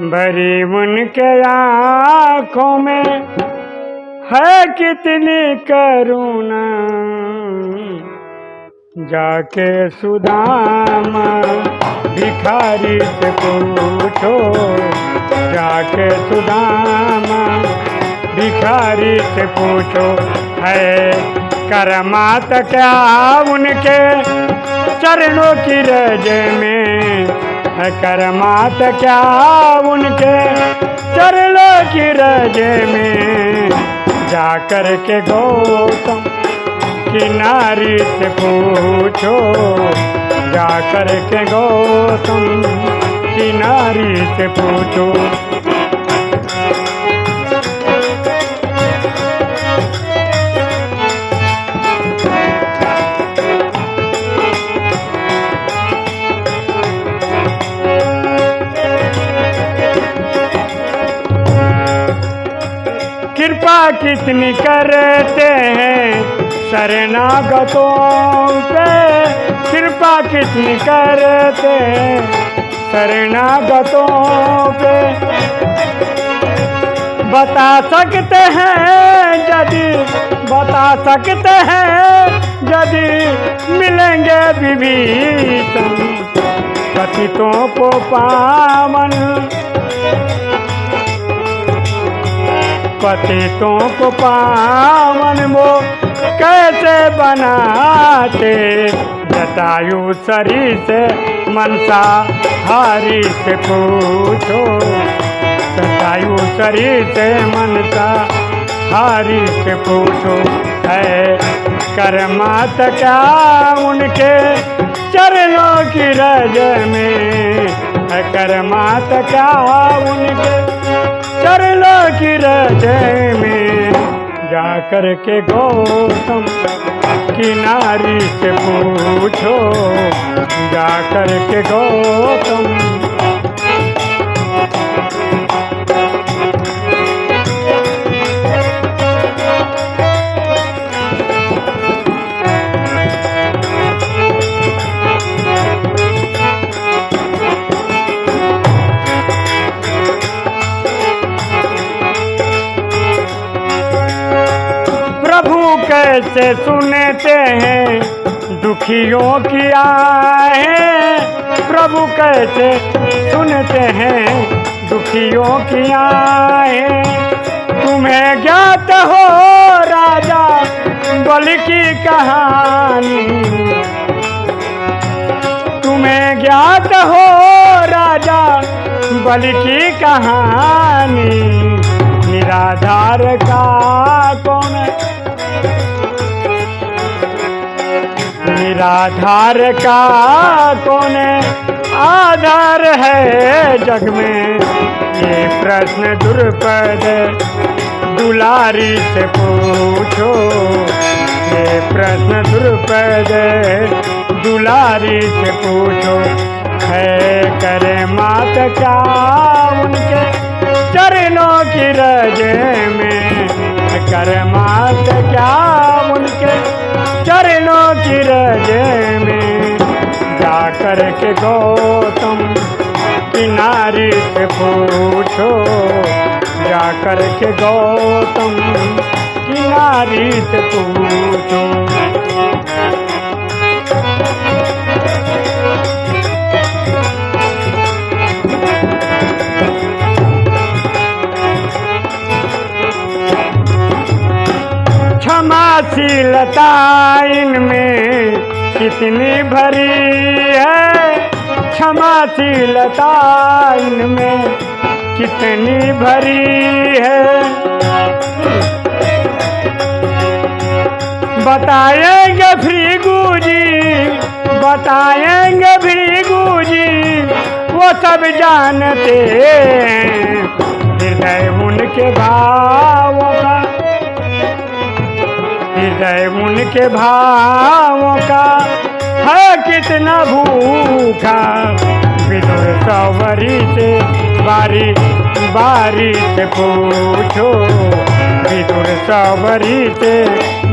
भरी उनके आँखों में है कितनी करुणा। जाके सुदामा भिखारी से पूछो, जाके सुदामा भिखारी से पूछो, है करमात क्या उनके चरणों की रज में? करमात क्या उनके चरणों की रज में? जाकर के गौतम किनारी से पूछो। जाकर के गौतम किनारी से पूछो। कितनी करते हैं। शरणागतों पे कृपा कितनी करते हैं। शरणागतों पे बता सकते हैं यदि बता सकते हैं यदि मिलेंगे विभीषण पतितों को पावन पतितों को पावन वो कैसे बनाते? जटायु सरी से मनसा हारी से पूछो। जटायु सरी से मनसा हारी से पूछो। है करमात क्या उनके चरणों की रज में? करमात क्या उनके चरणों की हृदय में जाकर के गौतम किनारी से पूछो जाकर के गौतम कैसे सुनते हैं? दुखियों की आए प्रभु कैसे सुनते हैं? दुखियों की आए तुम्हें ज्ञात हो, राजा, बल की कहानी। तुम्हें ज्ञात हो, राजा, बल की कहानी। निराधार का कौन निराधार का कौन आधार है जग में। ये प्रश्न दुर्पद दुलारी से पूछो। ये प्रश्न दुर्पद दुलारी से पूछो। है करे मात क्या उनके चरणों की रज में? कर मात क्या उनके चरणों की रज में जाकर के गौतम किनारे से पूछो। जाकर के गौतम किनारे से पूछो। क्षमाशीलता इनमें कितनी भरी है? क्षमाशीलता इनमें कितनी भरी है? बताएँगे भृगु जी, बताएँगे भृगु जी, वो सब जानते हैं। हृदय उनके भावों हृदय उनके भावों का। है कितना भूखा। विदुर सवरी से बारी बारी से पूछो। विदुर सवरी से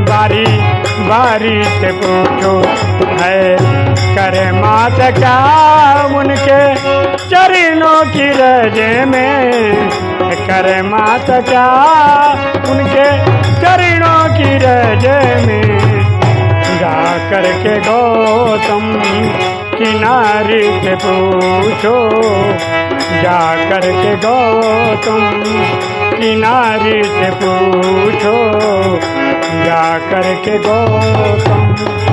बारी बारी से पूछो। है करे मात क्या उनके चरणों की रजे में। करे मात क्या उनके चरणों की रज में जा करके गौतम किनारे के पूछो। जा करके गौतम किनारे से पूछो। जा करके गौतम